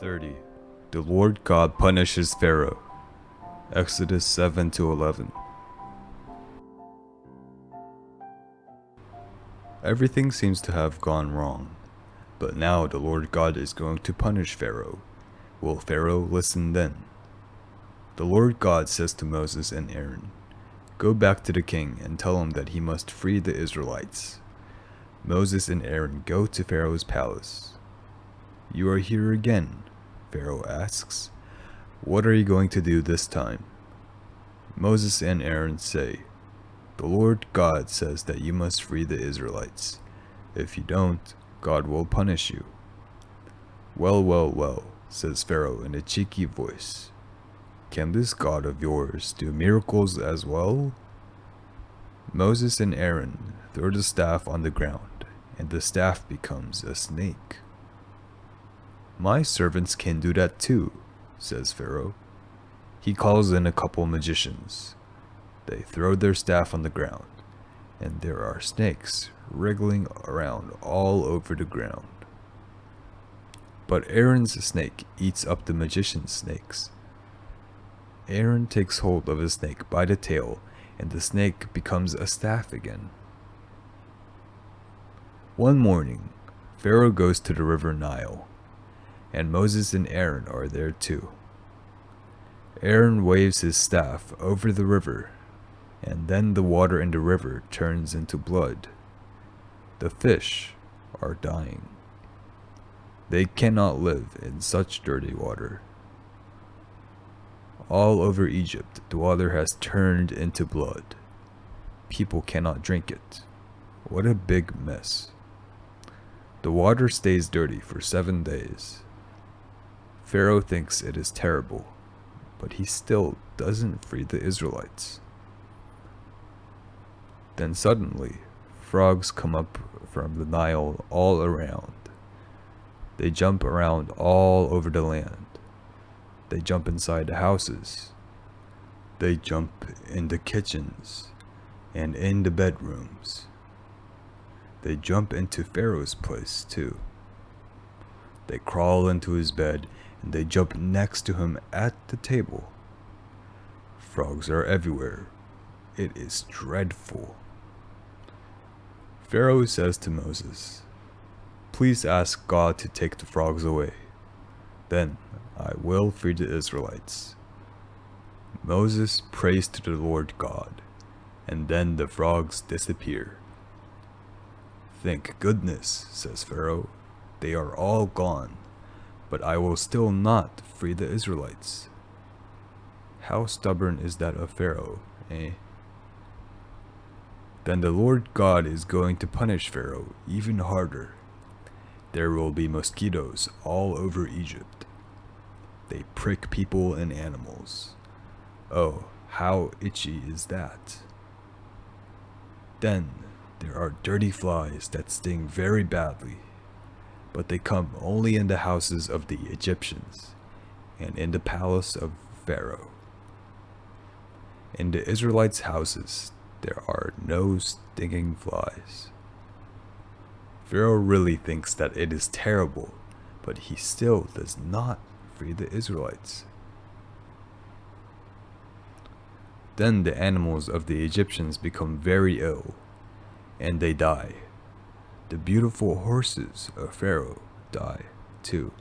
30. The Lord God punishes Pharaoh. Exodus 7 to 11. Everything seems to have gone wrong, but now the Lord God is going to punish Pharaoh. Will Pharaoh listen then? The Lord God says to Moses and Aaron, Go back to the king and tell him that he must free the Israelites. Moses and Aaron go to Pharaoh's palace. You are here again, Pharaoh asks. What are you going to do this time? Moses and Aaron say, The Lord God says that you must free the Israelites. If you don't, God will punish you. Well, well, well, says Pharaoh in a cheeky voice. Can this God of yours do miracles as well? Moses and Aaron throw the staff on the ground, and the staff becomes a snake. My servants can do that too, says Pharaoh. He calls in a couple magicians. They throw their staff on the ground, and there are snakes wriggling around all over the ground. But Aaron's snake eats up the magician's snakes. Aaron takes hold of a snake by the tail, and the snake becomes a staff again. One morning, Pharaoh goes to the river Nile and Moses and Aaron are there too. Aaron waves his staff over the river, and then the water in the river turns into blood. The fish are dying. They cannot live in such dirty water. All over Egypt, the water has turned into blood. People cannot drink it. What a big mess. The water stays dirty for seven days. Pharaoh thinks it is terrible, but he still doesn't free the Israelites. Then suddenly, frogs come up from the Nile all around. They jump around all over the land. They jump inside the houses. They jump in the kitchens and in the bedrooms. They jump into Pharaoh's place too. They crawl into his bed and they jump next to him at the table. Frogs are everywhere. It is dreadful. Pharaoh says to Moses, Please ask God to take the frogs away. Then I will free the Israelites. Moses prays to the Lord God, and then the frogs disappear. Thank goodness, says Pharaoh, they are all gone but I will still not free the Israelites. How stubborn is that of Pharaoh, eh? Then the Lord God is going to punish Pharaoh even harder. There will be mosquitoes all over Egypt. They prick people and animals. Oh, how itchy is that? Then there are dirty flies that sting very badly but they come only in the houses of the Egyptians and in the palace of Pharaoh. In the Israelites' houses, there are no stinging flies. Pharaoh really thinks that it is terrible, but he still does not free the Israelites. Then the animals of the Egyptians become very ill, and they die the beautiful horses of Pharaoh die too.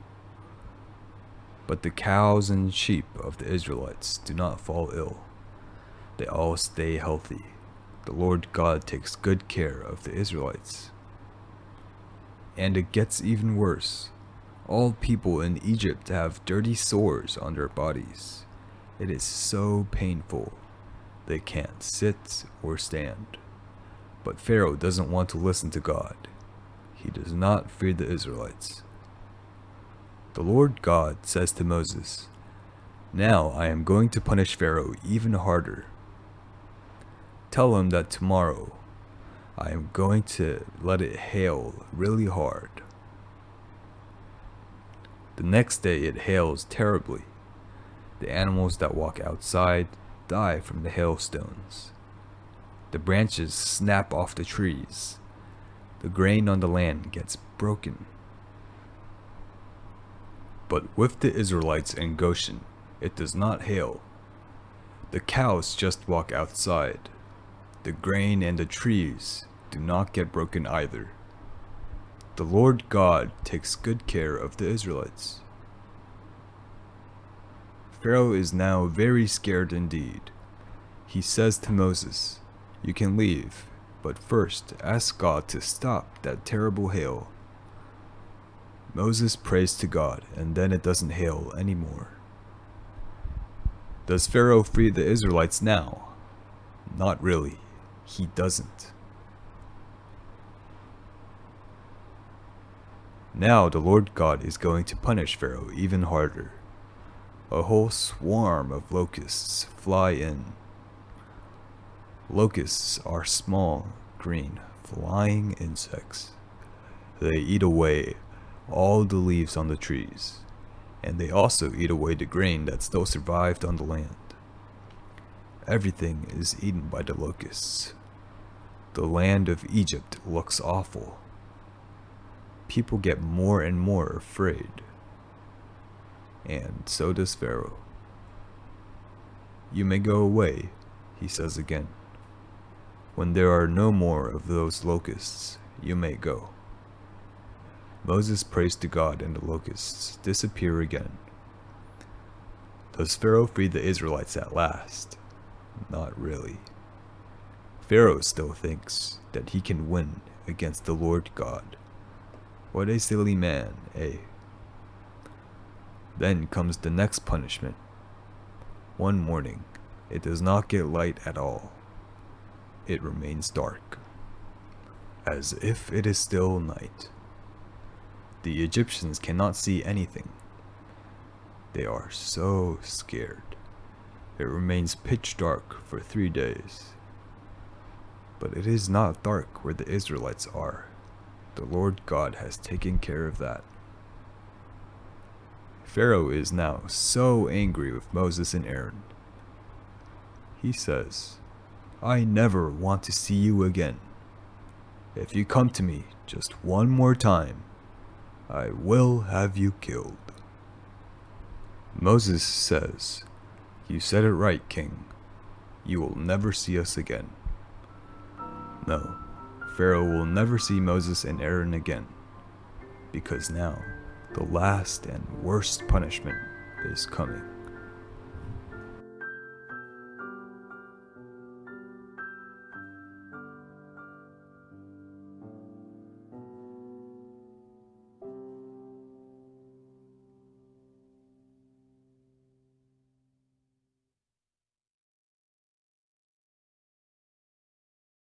But the cows and sheep of the Israelites do not fall ill. They all stay healthy. The Lord God takes good care of the Israelites. And it gets even worse. All people in Egypt have dirty sores on their bodies. It is so painful. They can't sit or stand. But Pharaoh doesn't want to listen to God. He does not fear the Israelites. The Lord God says to Moses, Now I am going to punish Pharaoh even harder. Tell him that tomorrow I am going to let it hail really hard. The next day it hails terribly. The animals that walk outside die from the hailstones. The branches snap off the trees the grain on the land gets broken. But with the Israelites in Goshen, it does not hail. The cows just walk outside. The grain and the trees do not get broken either. The Lord God takes good care of the Israelites. Pharaoh is now very scared indeed. He says to Moses, You can leave, but first ask God to stop that terrible hail. Moses prays to God, and then it doesn't hail anymore. Does Pharaoh free the Israelites now? Not really. He doesn't. Now the Lord God is going to punish Pharaoh even harder. A whole swarm of locusts fly in. Locusts are small, green, flying insects. They eat away all the leaves on the trees, and they also eat away the grain that still survived on the land. Everything is eaten by the locusts. The land of Egypt looks awful people get more and more afraid. And so does Pharaoh. You may go away, he says again. When there are no more of those locusts, you may go. Moses prays to God and the locusts disappear again. Does Pharaoh free the Israelites at last? Not really. Pharaoh still thinks that he can win against the Lord God. What a silly man, eh? Then comes the next punishment. One morning, it does not get light at all. It remains dark, as if it is still night. The Egyptians cannot see anything. They are so scared. It remains pitch dark for three days. But it is not dark where the Israelites are. The Lord God has taken care of that. Pharaoh is now so angry with Moses and Aaron. He says, I never want to see you again. If you come to me just one more time, I will have you killed. Moses says, You said it right, king. You will never see us again. No, Pharaoh will never see Moses and Aaron again, because now the last and worst punishment is coming.